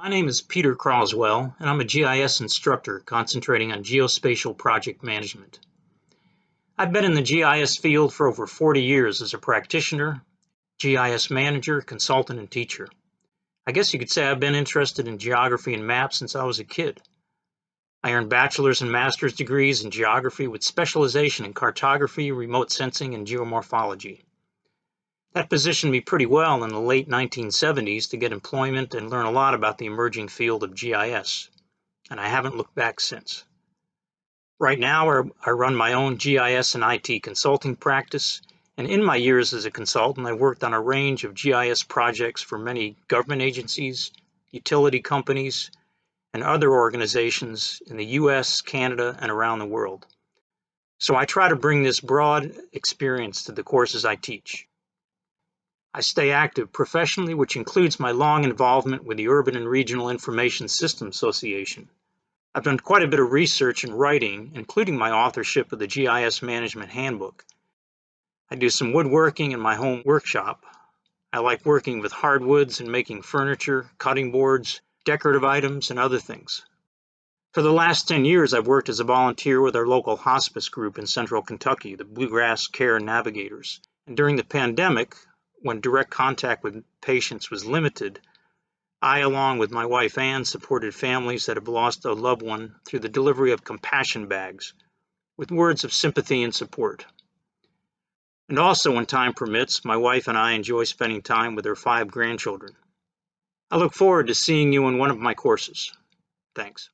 My name is Peter Croswell, and I'm a GIS instructor concentrating on geospatial project management. I've been in the GIS field for over 40 years as a practitioner, GIS manager, consultant, and teacher. I guess you could say I've been interested in geography and maps since I was a kid. I earned bachelor's and master's degrees in geography with specialization in cartography, remote sensing, and geomorphology. That positioned me pretty well in the late 1970s to get employment and learn a lot about the emerging field of GIS, and I haven't looked back since. Right now, I run my own GIS and IT consulting practice, and in my years as a consultant, I worked on a range of GIS projects for many government agencies, utility companies, and other organizations in the US, Canada, and around the world. So I try to bring this broad experience to the courses I teach. I stay active professionally, which includes my long involvement with the Urban and Regional Information Systems Association. I've done quite a bit of research and writing, including my authorship of the GIS Management Handbook. I do some woodworking in my home workshop. I like working with hardwoods and making furniture, cutting boards, decorative items, and other things. For the last 10 years, I've worked as a volunteer with our local hospice group in central Kentucky, the Bluegrass Care Navigators. And during the pandemic, when direct contact with patients was limited, I, along with my wife Ann, supported families that have lost a loved one through the delivery of compassion bags with words of sympathy and support. And also, when time permits, my wife and I enjoy spending time with our five grandchildren. I look forward to seeing you in one of my courses. Thanks.